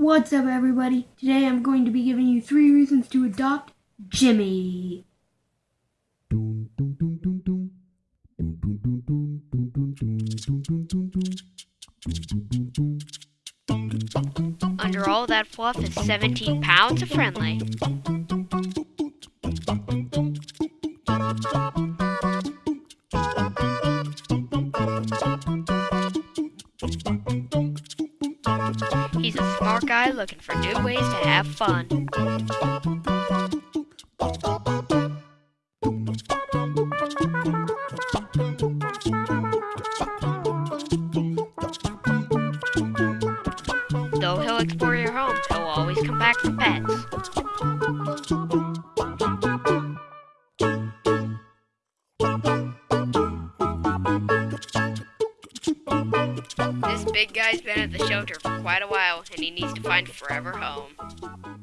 What's up everybody? Today I'm going to be giving you three reasons to adopt Jimmy. Under all that fluff is 17 pounds of friendly. He's a smart guy looking for new ways to have fun. Though he'll explore your home, he'll always come back for pets. This big guy's been at the shelter for quite a while, and he needs to find a forever home.